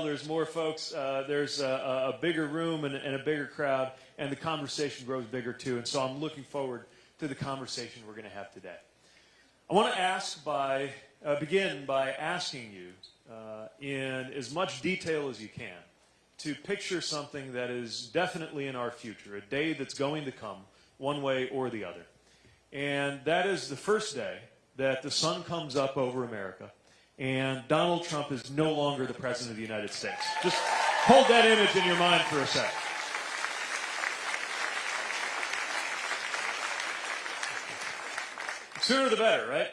there's more folks, uh, there's a, a, bigger room and, and, a bigger crowd, and the conversation grows bigger too. And so I'm looking forward to the conversation we're going to have today. I want to ask by, uh, begin by asking you, uh, in as much detail as you can, to picture something that is definitely in our future, a day that's going to come, one way or the other. And that is the first day that the sun comes up over America and Donald Trump is no longer the President of the United States. Just hold that image in your mind for a second. Sooner the better, right?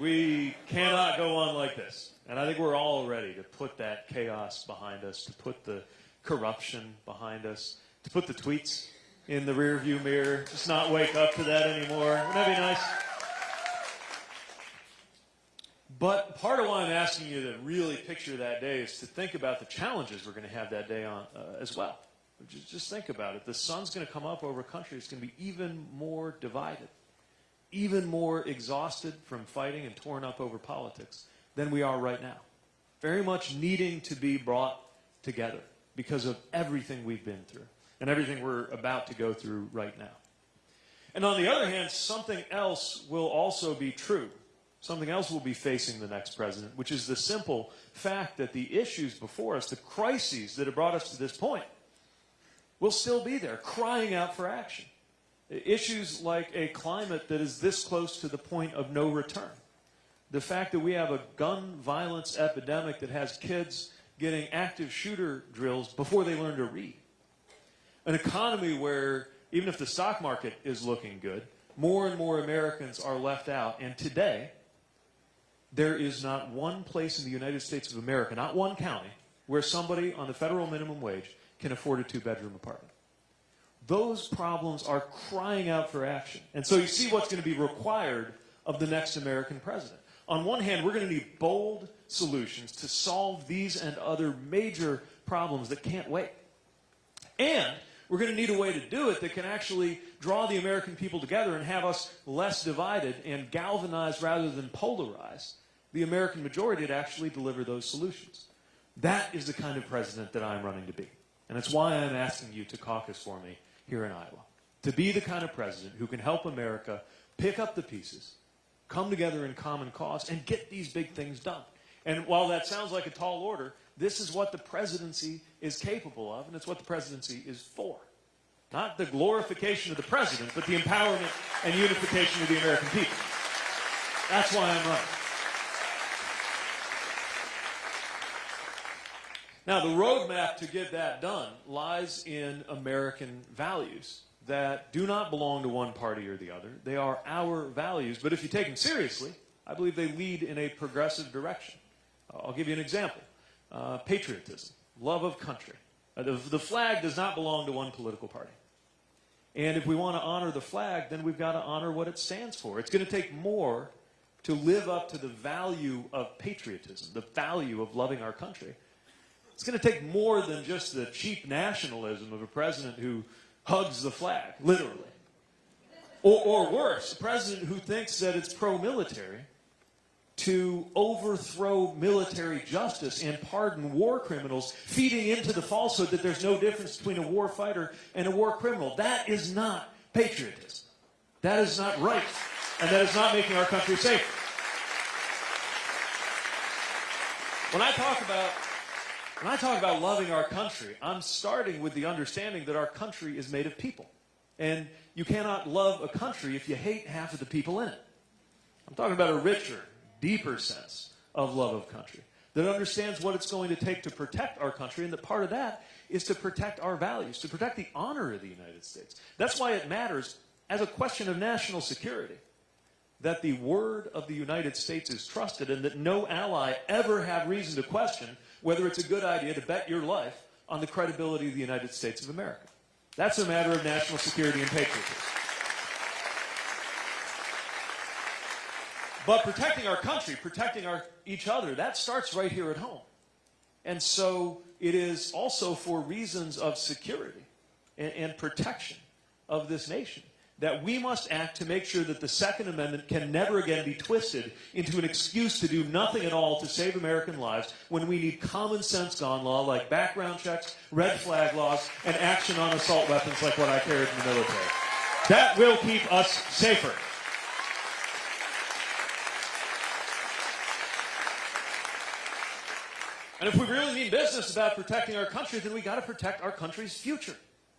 We cannot go on like this. And I think we're all ready to put that chaos behind us, to put the corruption behind us, to put the tweets in the rearview mirror, just not wake up to that anymore. Wouldn't that be nice? But part of why I'm asking you to really picture that day is to think about the challenges we're going to have that day on uh, as well. Just, just think about it. The sun's going to come up over a country that's going to be even more divided, even more exhausted from fighting and torn up over politics than we are right now. Very much needing to be brought together because of everything we've been through and everything we're about to go through right now. And on the other hand, something else will also be true. Something else will be facing the next president, which is the simple fact that the issues before us, the crises that have brought us to this point, will still be there, crying out for action. Issues like a climate that is this close to the point of no return. The fact that we have a gun violence epidemic that has kids getting active shooter drills before they learn to read. An economy where, even if the stock market is looking good, more and more Americans are left out. And today, there is not one place in the United States of America, not one county, where somebody on the federal minimum wage can afford a two-bedroom apartment. Those problems are crying out for action. And so you see what's going to be required of the next American president. On one hand, we're going to need bold solutions to solve these and other major problems that can't wait. And we're going to need a way to do it that can actually draw the American people together and have us less divided and galvanized rather than polarize the American majority to actually deliver those solutions. That is the kind of president that I'm running to be. And it's why I'm asking you to caucus for me here in Iowa. To be the kind of president who can help America pick up the pieces, come together in common cause, and get these big things done. And while that sounds like a tall order, this is what the presidency is capable of, and it's what the presidency is for. Not the glorification of the president, but the empowerment and unification of the American people. That's why I'm running. Now, the roadmap to get that done lies in American values that do not belong to one party or the other. They are our values, but if you take them seriously, I believe they lead in a progressive direction. I'll give you an example. Uh, patriotism, love of country. Uh, the, the flag does not belong to one political party. And if we want to honor the flag, then we've got to honor what it stands for. It's going to take more to live up to the value of patriotism, the value of loving our country, it's going to take more than just the cheap nationalism of a president who hugs the flag, literally. Or, or worse, a president who thinks that it's pro-military to overthrow military justice and pardon war criminals, feeding into the falsehood that there's no difference between a war fighter and a war criminal. That is not patriotism. That is not right. And that is not making our country safe. When I talk about when I talk about loving our country, I'm starting with the understanding that our country is made of people. And you cannot love a country if you hate half of the people in it. I'm talking about a richer, deeper sense of love of country that understands what it's going to take to protect our country, and that part of that is to protect our values, to protect the honor of the United States. That's why it matters as a question of national security that the word of the United States is trusted and that no ally ever have reason to question whether it's a good idea to bet your life on the credibility of the United States of America. That's a matter of national security and patriotism. But protecting our country, protecting our, each other, that starts right here at home. And so it is also for reasons of security and, and protection of this nation that we must act to make sure that the Second Amendment can never again be twisted into an excuse to do nothing at all to save American lives when we need common sense gun law like background checks, red flag laws, and action on assault weapons like what I carried in the military. That will keep us safer. And if we really mean business about protecting our country, then we got to protect our country's future.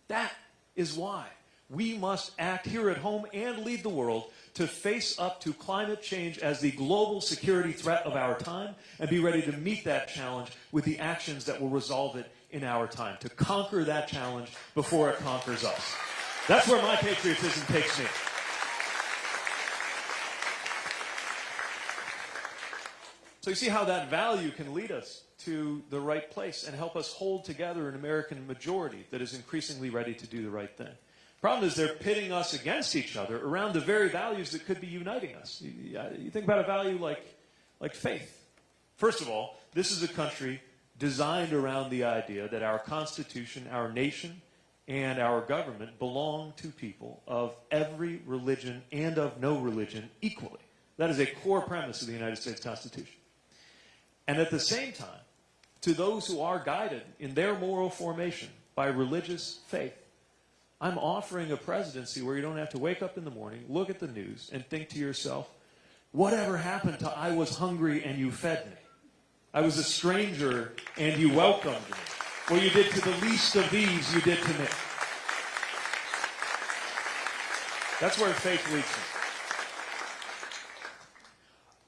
That is why we must act here at home and lead the world to face up to climate change as the global security threat of our time and be ready to meet that challenge with the actions that will resolve it in our time, to conquer that challenge before it conquers us. That's where my patriotism takes me. So you see how that value can lead us to the right place and help us hold together an American majority that is increasingly ready to do the right thing. Problem is, they're pitting us against each other around the very values that could be uniting us. You, uh, you think about a value like, like faith. First of all, this is a country designed around the idea that our Constitution, our nation, and our government belong to people of every religion and of no religion equally. That is a core premise of the United States Constitution. And at the same time, to those who are guided in their moral formation by religious faith, I'm offering a presidency where you don't have to wake up in the morning, look at the news, and think to yourself, whatever happened to I was hungry and you fed me? I was a stranger and you welcomed me. What you did to the least of these, you did to me. That's where faith leads me.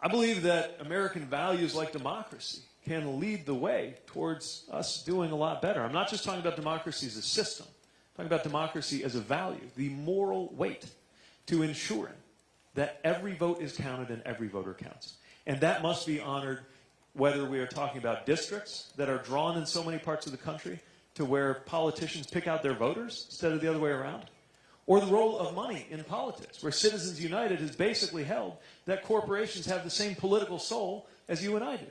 I believe that American values like democracy can lead the way towards us doing a lot better. I'm not just talking about democracy as a system talking about democracy as a value, the moral weight to ensuring that every vote is counted and every voter counts. And that must be honored whether we are talking about districts that are drawn in so many parts of the country to where politicians pick out their voters instead of the other way around, or the role of money in politics, where Citizens United has basically held that corporations have the same political soul as you and I do.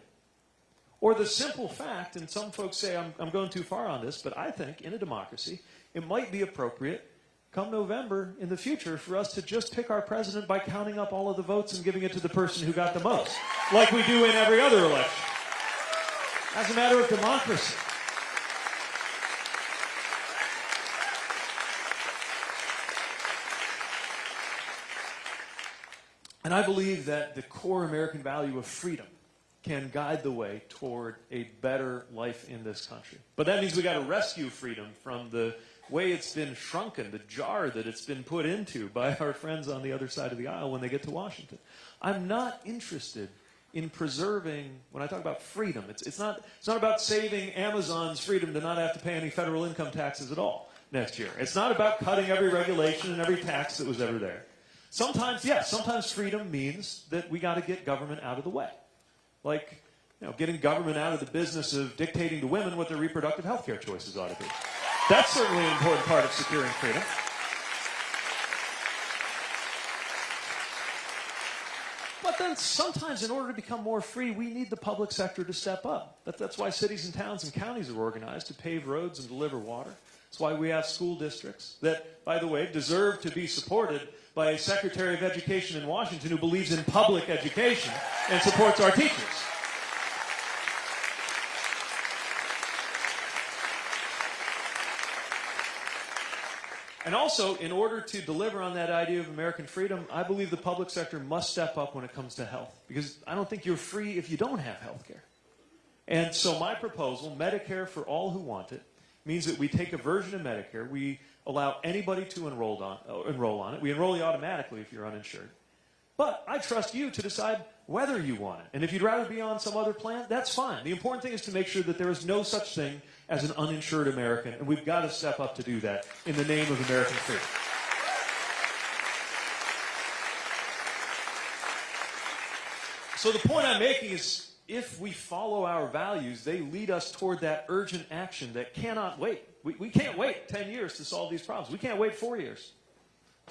Or the simple fact, and some folks say I'm, I'm going too far on this, but I think in a democracy, it might be appropriate come November in the future for us to just pick our president by counting up all of the votes and giving it to the person who got the most, like we do in every other election. As a matter of democracy. And I believe that the core American value of freedom can guide the way toward a better life in this country. But that means we got to rescue freedom from the way it's been shrunken, the jar that it's been put into by our friends on the other side of the aisle when they get to Washington. I'm not interested in preserving, when I talk about freedom, it's, it's, not, it's not about saving Amazon's freedom to not have to pay any federal income taxes at all next year. It's not about cutting every regulation and every tax that was ever there. Sometimes, yes, sometimes freedom means that we got to get government out of the way. Like, you know, getting government out of the business of dictating to women what their reproductive health care choices ought to be. That's certainly an important part of securing freedom. But then sometimes in order to become more free, we need the public sector to step up. that's why cities and towns and counties are organized to pave roads and deliver water. That's why we have school districts that, by the way, deserve to be supported by a Secretary of Education in Washington who believes in public education and supports our teachers. And also, in order to deliver on that idea of American freedom, I believe the public sector must step up when it comes to health. Because I don't think you're free if you don't have health care. And so my proposal, Medicare for all who want it, means that we take a version of Medicare, we allow anybody to enroll on, uh, enroll on it. We enroll you automatically if you're uninsured. But I trust you to decide whether you want it. And if you'd rather be on some other plan, that's fine. The important thing is to make sure that there is no such thing as an uninsured American, and we've got to step up to do that in the name of American freedom. So the point I'm making is if we follow our values, they lead us toward that urgent action that cannot wait. We, we can't wait 10 years to solve these problems. We can't wait four years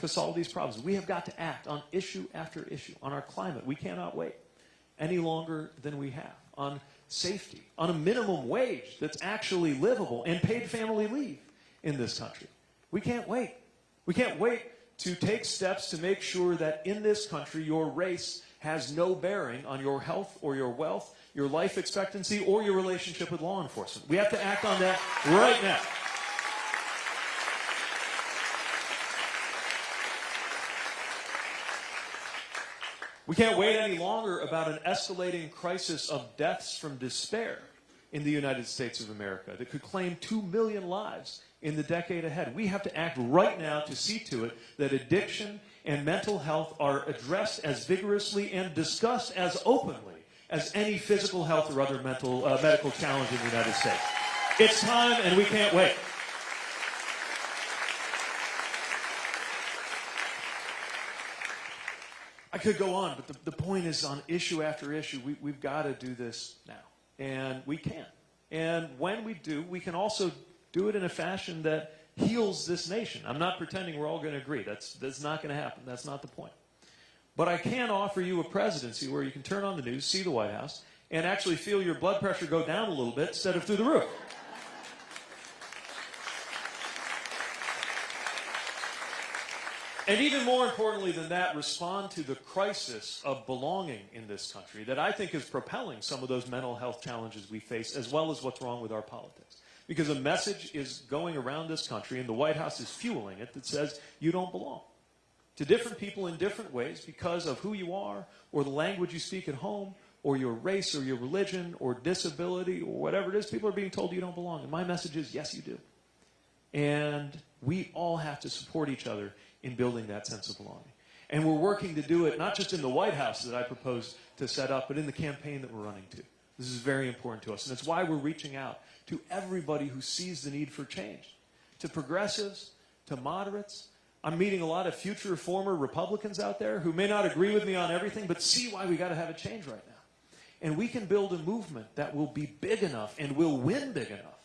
to solve these problems. We have got to act on issue after issue. On our climate, we cannot wait any longer than we have. On safety, on a minimum wage that's actually livable, and paid family leave in this country. We can't wait. We can't wait to take steps to make sure that in this country your race has no bearing on your health or your wealth, your life expectancy, or your relationship with law enforcement. We have to act on that right now. We can't wait any longer about an escalating crisis of deaths from despair in the United States of America that could claim 2 million lives in the decade ahead. We have to act right now to see to it that addiction and mental health are addressed as vigorously and discussed as openly as any physical health or other mental, uh, medical challenge in the United States. It's time and we can't wait. I could go on, but the, the point is on issue after issue, we, we've got to do this now. And we can. And when we do, we can also do it in a fashion that heals this nation. I'm not pretending we're all going to agree. That's, that's not going to happen. That's not the point. But I can offer you a presidency where you can turn on the news, see the White House, and actually feel your blood pressure go down a little bit instead of through the roof. And even more importantly than that, respond to the crisis of belonging in this country that I think is propelling some of those mental health challenges we face, as well as what's wrong with our politics. Because a message is going around this country, and the White House is fueling it, that says you don't belong. To different people in different ways because of who you are, or the language you speak at home, or your race, or your religion, or disability, or whatever it is, people are being told you don't belong. And my message is yes, you do. And we all have to support each other in building that sense of belonging. And we're working to do it not just in the White House that I propose to set up, but in the campaign that we're running to. This is very important to us. And it's why we're reaching out to everybody who sees the need for change, to progressives, to moderates. I'm meeting a lot of future former Republicans out there who may not agree with me on everything, but see why we got to have a change right now. And we can build a movement that will be big enough and will win big enough,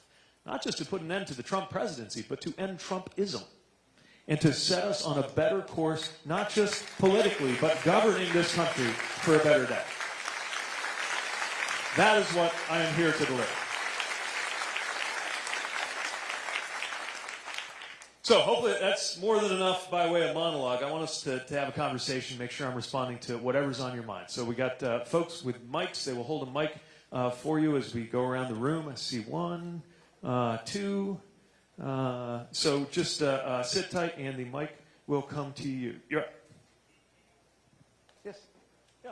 not just to put an end to the Trump presidency, but to end Trumpism and to set us on a better course, not just politically, but governing this country for a better day. That is what I am here to deliver. So hopefully that's more than enough by way of monologue. I want us to, to have a conversation, make sure I'm responding to whatever's on your mind. So we got uh, folks with mics. They will hold a mic uh, for you as we go around the room. I see one, uh, two, uh, so just uh, uh, sit tight, and the mic will come to you. You're up. Yes. Yeah.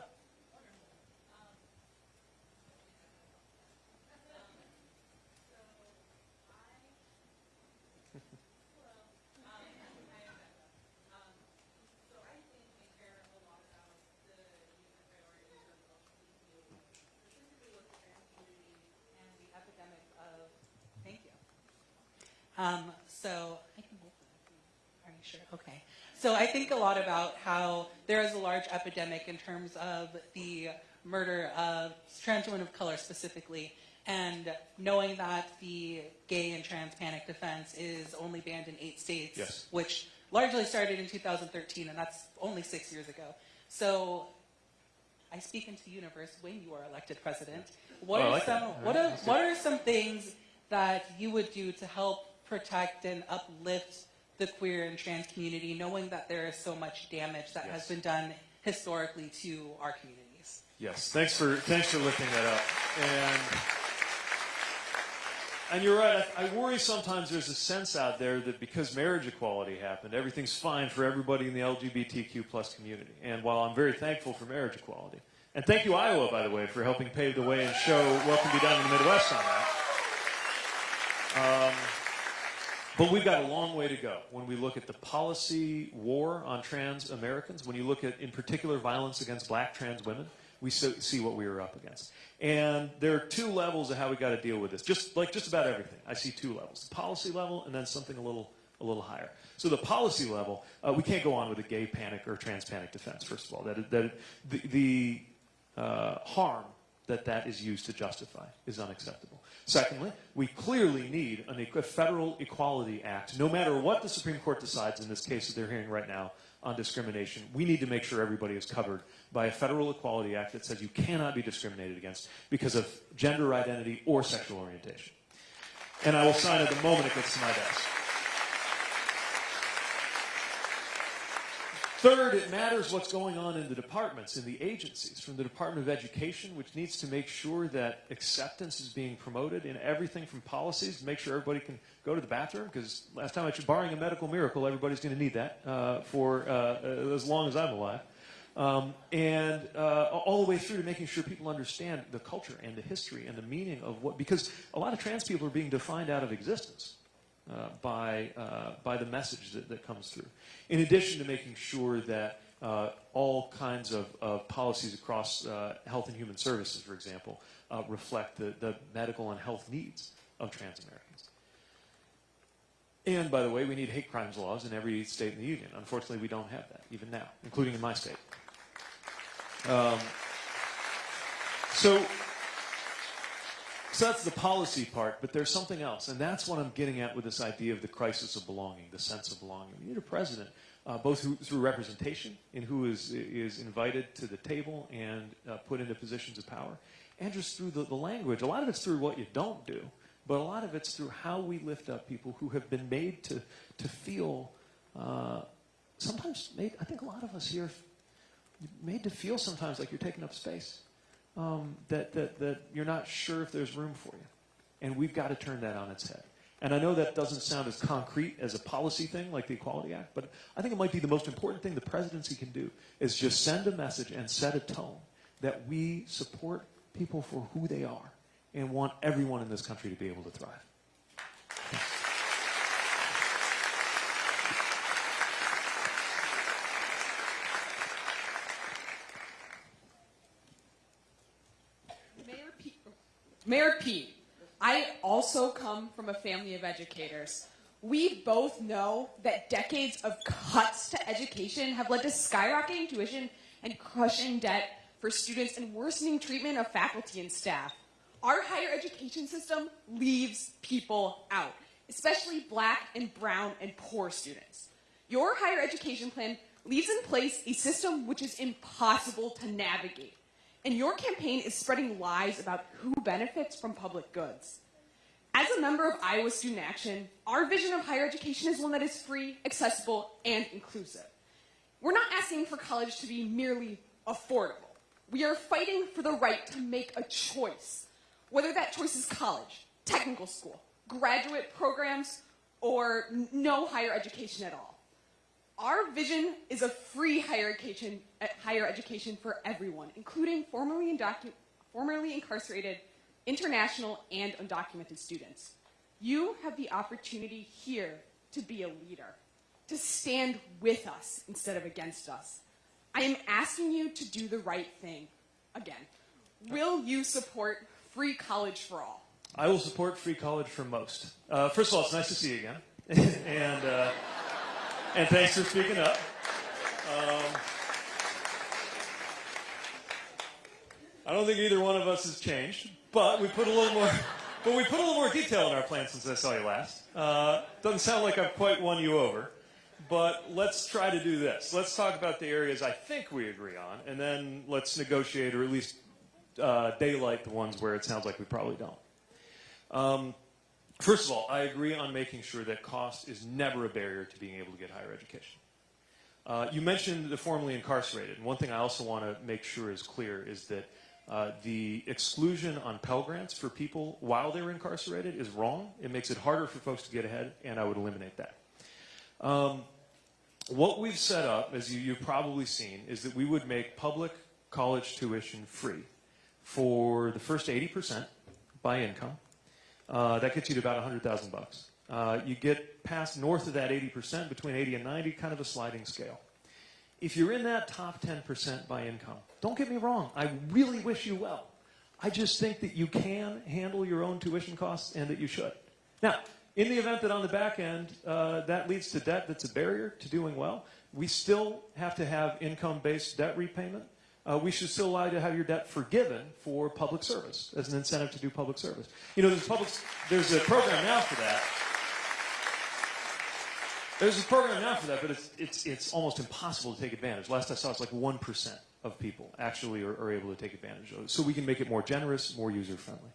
Um, so I can hold that. Are you sure? Okay. So I think a lot about how there is a large epidemic in terms of the murder of trans women of color specifically, and knowing that the gay and trans panic defense is only banned in eight states, Yes. which largely started in 2013, and that's only six years ago. So I speak into the universe when you are elected president. What Oh, are like some what are what are some things that you would do to help protect and uplift the queer and trans community, knowing that there is so much damage that has been done historically to our communities? Yes. Thanks for thanks for lifting that up. And and you're right. I, I worry sometimes there's a sense out there that because marriage equality happened, everything's fine for everybody in the LGBTQ plus community. And while I'm very thankful for marriage equality, and thank you Iowa, by the way, for helping pave the way and show what can be done in the Midwest on that. Um, but we've got a long way to go when we look at the policy war on trans Americans, when you look at, in particular, violence against black trans women, we see what we are up against. And there are two levels of how we got to deal with this. Just like just about everything, I see two levels: the policy level, and then something a little a little higher. So the policy level, uh, we can't go on with a gay panic or trans panic defense. First of all, that that the, the uh, harm that that is used to justify is unacceptable. Secondly, we clearly need a federal equality act. No matter what the Supreme Court decides in this case that they're hearing right now on discrimination, we need to make sure everybody is covered by a federal equality act that says you cannot be discriminated against because of gender identity or sexual orientation. And I will sign it the moment it gets to my desk. Third, it matters what's going on in the departments, in the agencies, from the Department of Education, which needs to make sure that acceptance is being promoted in everything from policies make sure everybody can go to the bathroom, because last time I checked, barring a medical miracle, everybody's going to need that uh, for uh, as long as I'm alive. Um, and uh, all the way through to making sure people understand the culture and the history and the meaning of what, because a lot of trans people are being defined out of existence uh, by, uh, by the message that, that comes through. In addition to making sure that uh, all kinds of, of policies across uh, health and human services, for example, uh, reflect the, the medical and health needs of trans Americans. And by the way, we need hate crimes laws in every state in the union. Unfortunately, we don't have that, even now, including in my state. Um, so, so that's the policy part, but there's something else, and that's what I'm getting at with this idea of the crisis of belonging, the sense of belonging. We need a president, uh, both who, through representation in who is is invited to the table and uh, put into positions of power, and just through the, the language. A lot of it's through what you don't do, but a lot of it's through how we lift up people who have been made to to feel. Uh, sometimes, made, I think a lot of us here made to feel sometimes like you're taking up space um, that, that, that you're not sure if there's room for you. And we've got to turn that on its head. And I know that doesn't sound as concrete as a policy thing like the Equality Act, but I think it might be the most important thing the presidency can do is just send a message and set a tone that we support people for who they are and want everyone in this country to be able to thrive. Mayor Pete, Mayor Pete, I also come from a family of educators. We both know that decades of cuts to education have led to skyrocketing tuition and crushing debt for students and worsening treatment of faculty and staff. Our higher education system leaves people out, especially black and brown and poor students. Your higher education plan leaves in place a system which is impossible to navigate and your campaign is spreading lies about who benefits from public goods. As a member of Iowa Student Action, our vision of higher education is one that is free, accessible, and inclusive. We're not asking for college to be merely affordable. We are fighting for the right to make a choice, whether that choice is college, technical school, graduate programs, or no higher education at all. Our vision is a free higher education, uh, higher education for everyone, including formerly, formerly incarcerated, international, and undocumented students. You have the opportunity here to be a leader, to stand with us instead of against us. I am asking you to do the right thing again. Will you support free college for all? I will support free college for most. Uh, first of all, it's nice to see you again, and uh, and thanks for speaking up. Um, I don't think either one of us has changed, but we put a little more. But we put a little more detail in our plan since I saw you last. Uh, doesn't sound like I've quite won you over, but let's try to do this. Let's talk about the areas I think we agree on, and then let's negotiate or at least uh, daylight the ones where it sounds like we probably don't. Um, first of all, I agree on making sure that cost is never a barrier to being able to get higher education. Uh, you mentioned the formerly incarcerated. One thing I also want to make sure is clear is that uh, the exclusion on Pell Grants for people while they're incarcerated is wrong. It makes it harder for folks to get ahead, and I would eliminate that. Um, what we've set up, as you, you've probably seen, is that we would make public college tuition free for the first 80% by income. Uh, that gets you to about 100,000 bucks. Uh, you get past north of that 80%, between 80 and 90, kind of a sliding scale. If you're in that top 10% by income, don't get me wrong, I really wish you well. I just think that you can handle your own tuition costs and that you should. Now, in the event that on the back end uh, that leads to debt that's a barrier to doing well, we still have to have income based debt repayment. Uh, we should still allow you to have your debt forgiven for public service as an incentive to do public service. You know, there's, public, there's a program now for that. There's a program now for that, but it's, it's, it's almost impossible to take advantage. Last I saw, it's like 1% of people actually are, are able to take advantage of it. So we can make it more generous, more user friendly.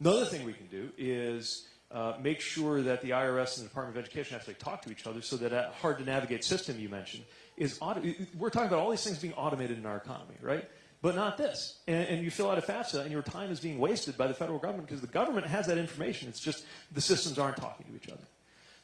Another thing we can do is uh, make sure that the IRS and the Department of Education actually talk to each other so that that hard to navigate system you mentioned is auto- we're talking about all these things being automated in our economy, right? But not this. And, and you fill out a FAFSA and your time is being wasted by the federal government because the government has that information. It's just the systems aren't talking to each other.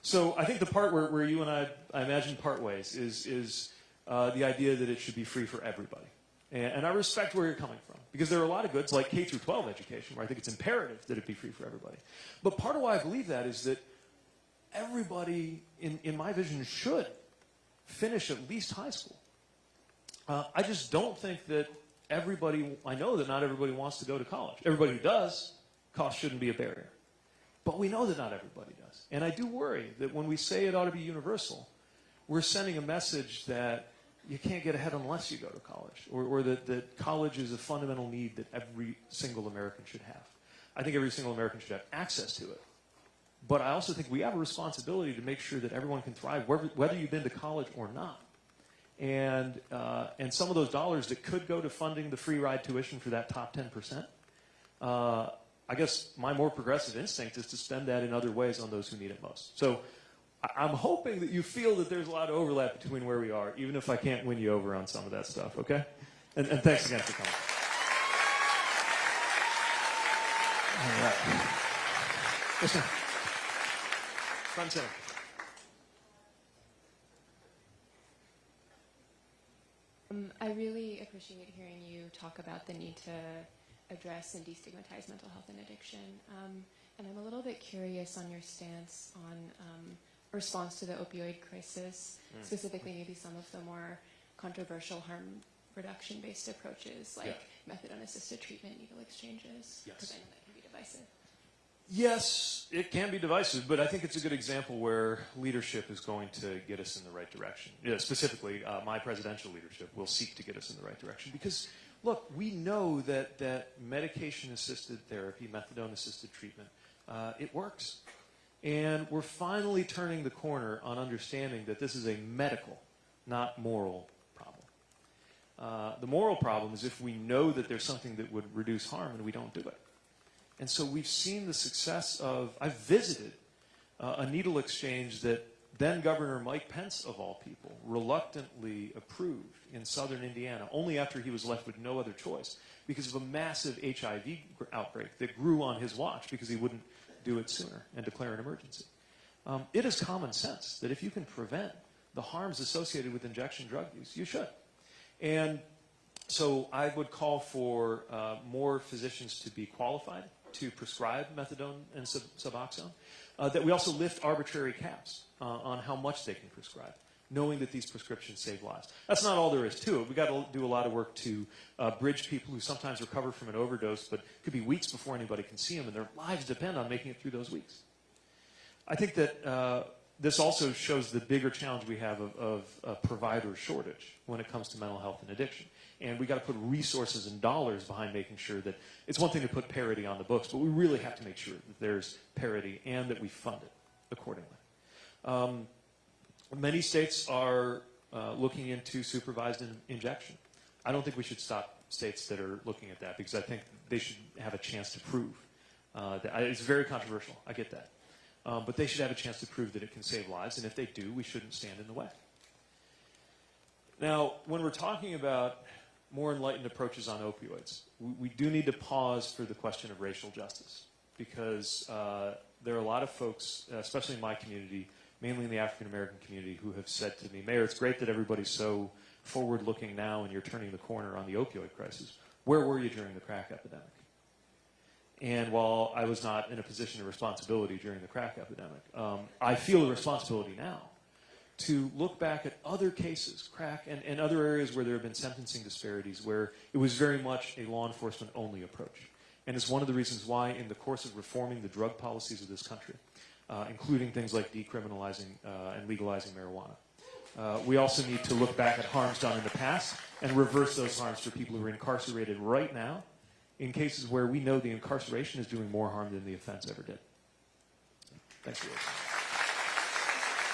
So I think the part where, where you and I, I imagine, part ways is, is uh, the idea that it should be free for everybody. And, and I respect where you're coming from because there are a lot of goods like K through 12 education where I think it's imperative that it be free for everybody. But part of why I believe that is that everybody, in, in my vision, should finish at least high school. Uh, I just don't think that everybody, I know that not everybody wants to go to college. Everybody who does, cost shouldn't be a barrier. But we know that not everybody does. And I do worry that when we say it ought to be universal, we're sending a message that you can't get ahead unless you go to college, or, or that, that college is a fundamental need that every single American should have. I think every single American should have access to it. But I also think we have a responsibility to make sure that everyone can thrive, whether, whether you've been to college or not. And, uh, and some of those dollars that could go to funding the free ride tuition for that top 10%, uh, I guess my more progressive instinct is to spend that in other ways on those who need it most. So I'm hoping that you feel that there's a lot of overlap between where we are, even if I can't win you over on some of that stuff, okay? And, and thanks again for coming. All right. Sir. Front center. Um, I really appreciate hearing you talk about the need to address and destigmatize mental health and addiction. Um, and I'm a little bit curious on your stance on um, response to the opioid crisis, specifically maybe some of the more controversial harm reduction based approaches like methadone assisted treatment, needle exchanges, Yes. because I know that can be divisive. Yes, it can be divisive, but I think it's a good example where leadership is going to get us in the right direction. Yeah, specifically, uh, my presidential leadership will seek to get us in the right direction because, look, we know that that medication-assisted therapy, methadone-assisted treatment, uh, it works, and we're finally turning the corner on understanding that this is a medical, not moral problem. Uh, the moral problem is if we know that there's something that would reduce harm and we don't do it. And so we've seen the success of, I've visited uh, a needle exchange that then Governor Mike Pence, of all people, reluctantly approved in southern Indiana, only after he was left with no other choice because of a massive HIV outbreak that grew on his watch because he wouldn't do it sooner and declare an emergency. Um, it is common sense that if you can prevent the harms associated with injection drug use, you should. And so I would call for uh, more physicians to be qualified to prescribe methadone and sub- Suboxone. Uh, that we also lift arbitrary caps uh, on how much they can prescribe, knowing that these prescriptions save lives. That's not all there is to it. We've got to do a lot of work to uh, bridge people who sometimes recover from an overdose, but it could be weeks before anybody can see them, and their lives depend on making it through those weeks. I think that uh, this also shows the bigger challenge we have of, of provider shortage when it comes to mental health and addiction. And we got to put resources and dollars behind making sure that it's one thing to put parity on the books, but we really have to make sure that there's parity and that we fund it accordingly. Um, many states are uh, looking into supervised in- injection. I don't think we should stop states that are looking at that because I think they should have a chance to prove. Uh, that, it's very controversial. I get that. Um, but they should have a chance to prove that it can save lives, and if they do, we shouldn't stand in the way. Now, when we're talking about more enlightened approaches on opioids, we, we do need to pause for the question of racial justice because uh, there are a lot of folks, especially in my community, mainly in the African American community, who have said to me, Mayor, it's great that everybody's so forward looking now and you're turning the corner on the opioid crisis. Where were you during the crack epidemic? And while I was not in a position of responsibility during the crack epidemic, um, I feel a responsibility now to look back at other cases, crack, and, and other areas where there have been sentencing disparities where it was very much a law enforcement only approach. And it's one of the reasons why, in the course of reforming the drug policies of this country, uh, including things like decriminalizing uh, and legalizing marijuana, uh, we also need to look back at harms done in the past and reverse those harms for people who are incarcerated right now in cases where we know the incarceration is doing more harm than the offense ever did. For listening.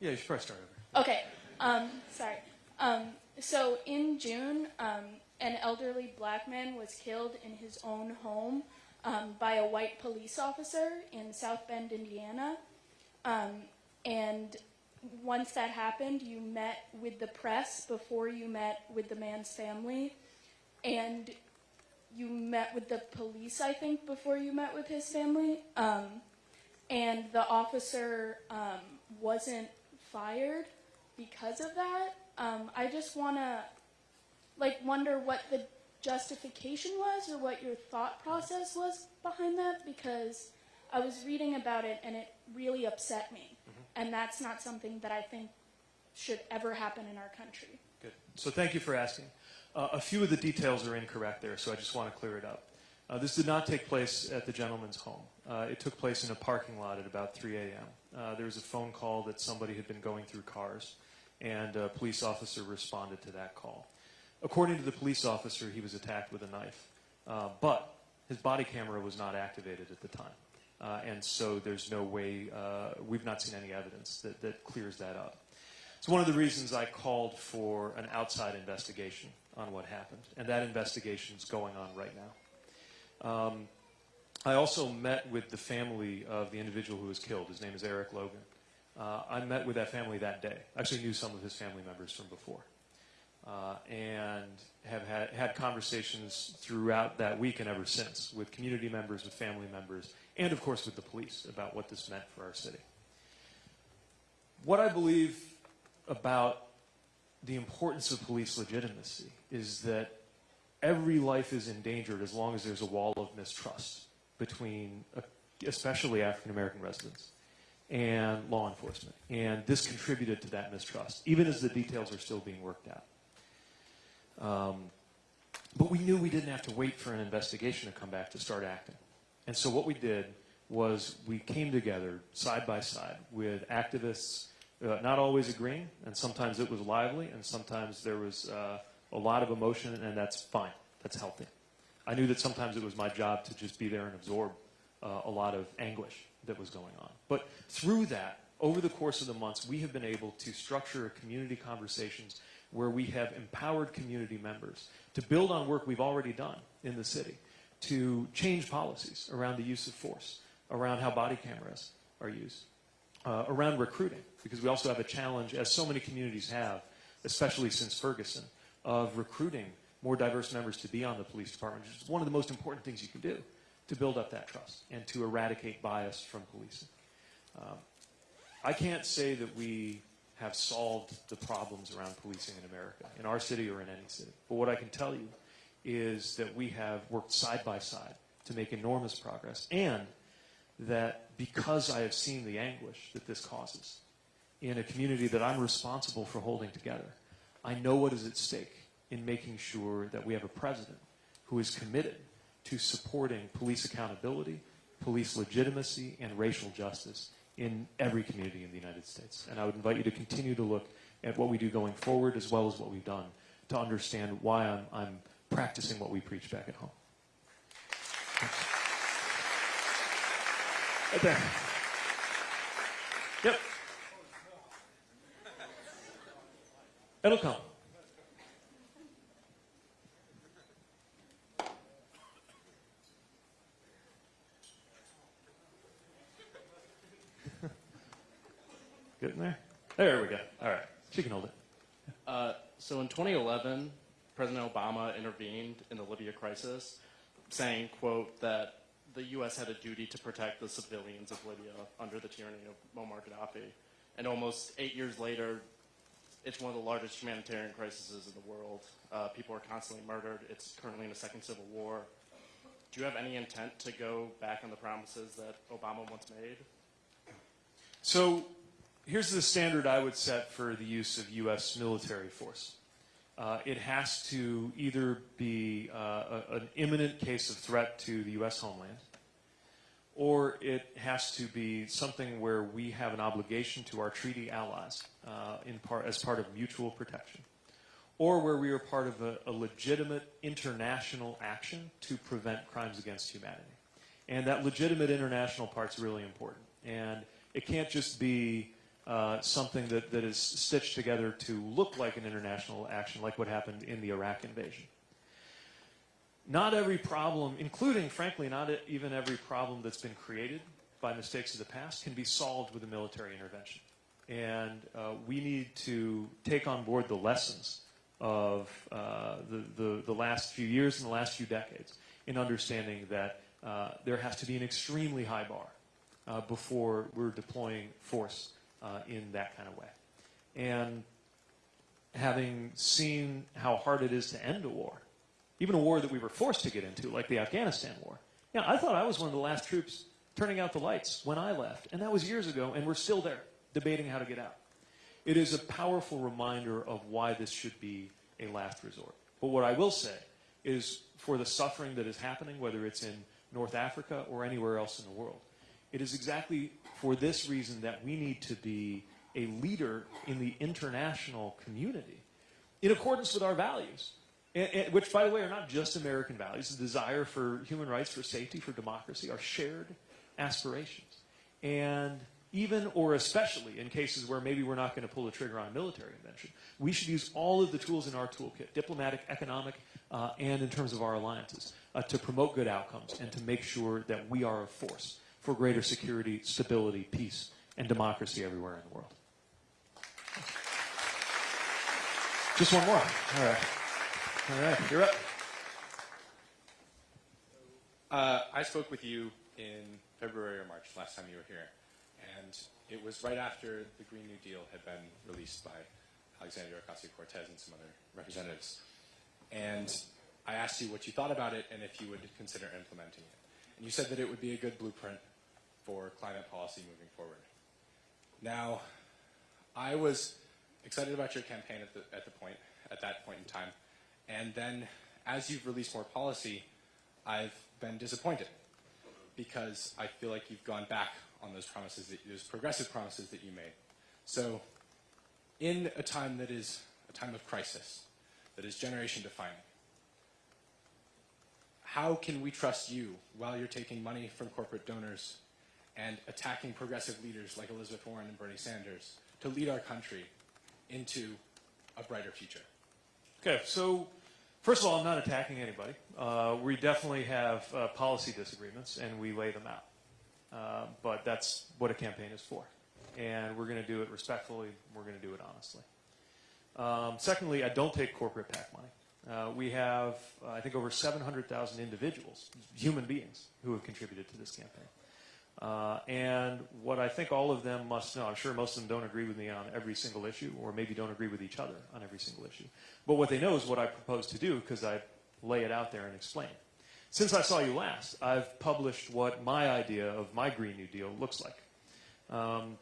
Yeah, you should probably start over. Okay. Um, sorry. Um, so in June, um, an elderly black man was killed in his own home um, by a white police officer in South Bend, Indiana. Um, and once that happened, you met with the press before you met with the man's family, and you met with the police, I think, before you met with his family. Um, and the officer wasn't fired because of that. Um, I just want to like wonder what the justification was or what your thought process was behind that because I was reading about it and it really upset me. And that's not something that I think should ever happen in our country. Good. So thank you for asking. Uh, a few of the details are incorrect there, so I just want to clear it up. Uh, this did not take place at the gentleman's home. Uh, it took place in a parking lot at about 3 a.m. Uh, there was a phone call that somebody had been going through cars, and a police officer responded to that call. According to the police officer, he was attacked with a knife, uh, but his body camera was not activated at the time. Uh, and so there's no way, uh, we've not seen any evidence that, that clears that up. It's one of the reasons I called for an outside investigation on what happened, and that investigation is going on right now. Um, I also met with the family of the individual who was killed. His name is Eric Logan. Uh, I met with that family that day. I actually knew some of his family members from before. Uh, and have had, had conversations throughout that week and ever since with community members, with family members, and of course with the police about what this meant for our city. What I believe about the importance of police legitimacy is that every life is endangered as long as there's a wall of mistrust between, uh, especially African American residents and law enforcement. And this contributed to that mistrust, even as the details are still being worked out. Um, but we knew we didn't have to wait for an investigation to come back to start acting. And so what we did was we came together side by side with activists, uh, not always agreeing, and sometimes it was lively, and sometimes there was uh, a lot of emotion, and that's fine. That's healthy. I knew that sometimes it was my job to just be there and absorb uh, a lot of anguish that was going on. But through that, over the course of the months, we have been able to structure community conversations where we have empowered community members to build on work we've already done in the city, to change policies around the use of force, around how body cameras are used, uh, around recruiting, because we also have a challenge, as so many communities have, especially since Ferguson, of recruiting more diverse members to be on the police department, which is one of the most important things you can do to build up that trust and to eradicate bias from policing. Um, I can't say that we have solved the problems around policing in America, in our city or in any city. But what I can tell you is that we have worked side by side to make enormous progress, and that because I have seen the anguish that this causes in a community that I'm responsible for holding together, I know what is at stake in making sure that we have a president who is committed to supporting police accountability, police legitimacy, and racial justice in every community in the United States. And I would invite you to continue to look at what we do going forward as well as what we've done to understand why I'm, I'm practicing what we preach back at home. Right there. Yep. It'll come. Getting there? There we go. All right. She can hold it. Uh, so in 2011, President Obama intervened in the Libya crisis, saying, quote, that the U.S. had a duty to protect the civilians of Libya under the tyranny of Muammar Gaddafi. And almost eight years later, it's one of the largest humanitarian crises in the world. Uh, people are constantly murdered. It's currently in a second civil war. Do you have any intent to go back on the promises that Obama once made? So here's the standard I would set for the use of U.S. military force. Uh, it has to either be uh, a, an imminent case of threat to the U.S. homeland, or it has to be something where we have an obligation to our treaty allies uh, in part, as part of mutual protection, or where we are part of a, a legitimate international action to prevent crimes against humanity. And that legitimate international part's really important. And It can't just be uh, something that, that is stitched together to look like an international action, like what happened in the Iraq invasion. Not every problem, including, frankly, not even every problem that's been created by mistakes of the past, can be solved with a military intervention. And uh, we need to take on board the lessons of uh, the, the, the last few years and the last few decades in understanding that uh, there has to be an extremely high bar uh, before we're deploying force uh, in that kind of way. And having seen how hard it is to end a war, even a war that we were forced to get into, like the Afghanistan war. Yeah, I thought I was one of the last troops turning out the lights when I left, and that was years ago, and we're still there debating how to get out. It is a powerful reminder of why this should be a last resort. But what I will say is for the suffering that is happening, whether it's in North Africa or anywhere else in the world, it is exactly for this reason that we need to be a leader in the international community in accordance with our values, and, and- which, by the way, are not just American values. The desire for human rights, for safety, for democracy are shared aspirations. And even or especially in cases where maybe we're not going to pull the trigger on military invention, we should use all of the tools in our toolkit, diplomatic, economic, uh, and in terms of our alliances, uh, to promote good outcomes and to make sure that we are a force for greater security, stability, peace, and democracy everywhere in the world. Just one more. All right. All right. You're up. Uh, I spoke with you in February or March last time you were here, and it was right after the Green New Deal had been released by Alexandria Ocasio-Cortez and some other representatives. And I asked you what you thought about it and if you would consider implementing it. And you said that it would be a good blueprint for climate policy moving forward. Now, I was excited about your campaign at, the, at, the point, at that point in time, and then as you've released more policy, I've been disappointed because I feel like you've gone back on those promises, that, those progressive promises that you made. So, in a time that is a time of crisis, that is generation defining, how can we trust you while you're taking money from corporate donors and attacking progressive leaders like Elizabeth Warren and Bernie Sanders to lead our country into a brighter future? Okay, so first of all, I'm not attacking anybody. Uh, we definitely have uh, policy disagreements, and we lay them out. Uh, but that's what a campaign is for. And we're going to do it respectfully. We're going to do it honestly. Um, secondly, I don't take corporate PAC money. Uh, we have, uh, I think, over 700,000 individuals, human beings, who have contributed to this campaign. Uh, and what I think all of them must know, I'm sure most of them don't agree with me on every single issue, or maybe don't agree with each other on every single issue. But what they know is what I propose to do because I lay it out there and explain. Since I saw you last, I've published what my idea of my Green New Deal looks like. Um,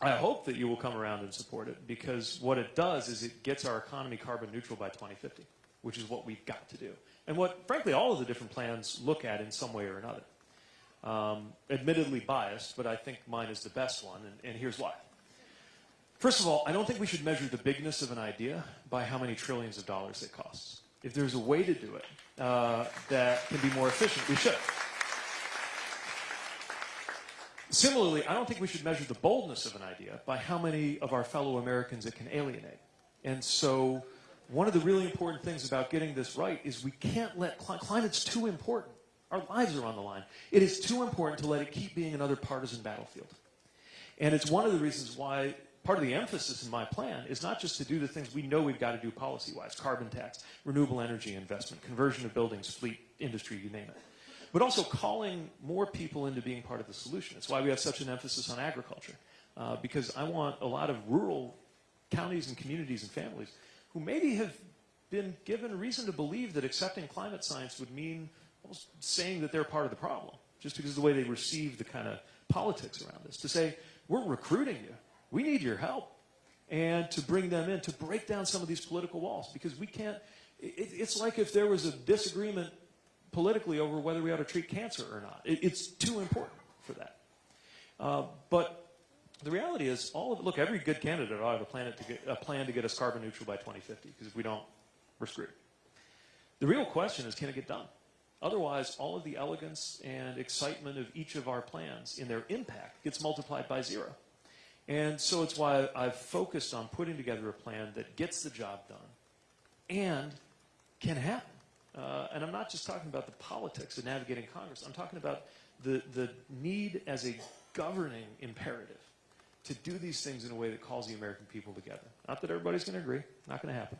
I hope that you will come around and support it because what it does is it gets our economy carbon neutral by 2050, which is what we've got to do. And what, frankly, all of the different plans look at in some way or another. Um, admittedly biased, but I think mine is the best one, and, and here's why. First of all, I don't think we should measure the bigness of an idea by how many trillions of dollars it costs. If there's a way to do it uh, that can be more efficient, we should. Similarly, I don't think we should measure the boldness of an idea by how many of our fellow Americans it can alienate. And so, one of the really important things about getting this right is we can't let cli- climate's too important. Our lives are on the line. It is too important to let it keep being another partisan battlefield. And it's one of the reasons why part of the emphasis in my plan is not just to do the things we know we've got to do policy wise carbon tax, renewable energy investment, conversion of buildings, fleet, industry, you name it but also calling more people into being part of the solution. It's why we have such an emphasis on agriculture, uh, because I want a lot of rural counties and communities and families who maybe have been given reason to believe that accepting climate science would mean saying that they're part of the problem, just because of the way they receive the kind of politics around this. To say, we're recruiting you, we need your help, and to bring them in, to break down some of these political walls, because we can't, it, it's like if there was a disagreement politically over whether we ought to treat cancer or not. It, it's too important for that. Uh, but the reality is, all of look, every good candidate ought to have a plan to get, a plan to get us carbon neutral by 2050. Because if we don't, we're screwed. The real question is, can it get done? Otherwise, all of the elegance and excitement of each of our plans in their impact gets multiplied by zero. And so it's why I've focused on putting together a plan that gets the job done and can happen. Uh, and I'm not just talking about the politics of navigating Congress. I'm talking about the, the need as a governing imperative to do these things in a way that calls the American people together. Not that everybody's going to agree, not going to happen,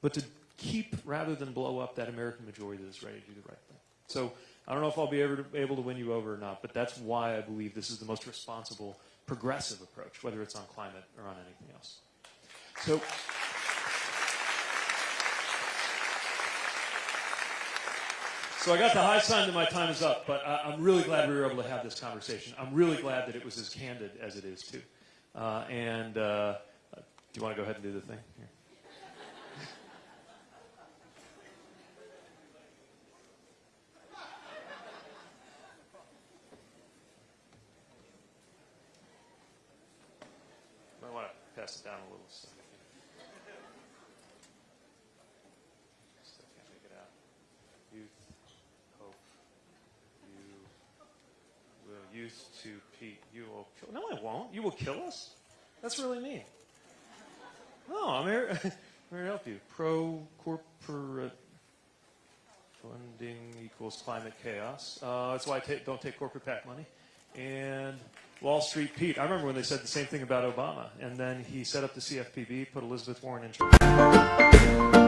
but to keep rather than blow up that American majority that's ready to do the right thing. So I don't know if I'll be able to, able to win you over or not, but that's why I believe this is the most responsible, progressive approach, whether it's on climate or on anything else. So. So I got the high sign that my time is up, but I, I'm really glad we were able to have this conversation. I'm really glad that it was as candid as it is too. Uh, and uh, do you want to go ahead and do the thing? Here. Might want to pass it down a little. So. Still can't make it out. Youth, hope, you will youth to Pete. You will kill. No, I won't. You will kill us. That's really mean. No, I'm here. I'm here to help you. Pro corporate funding equals climate chaos. Uh, that's why I don't take corporate PAC money. And Wall Street Pete. I remember when they said the same thing about Obama, and then he set up the CFPB, put Elizabeth Warren in charge.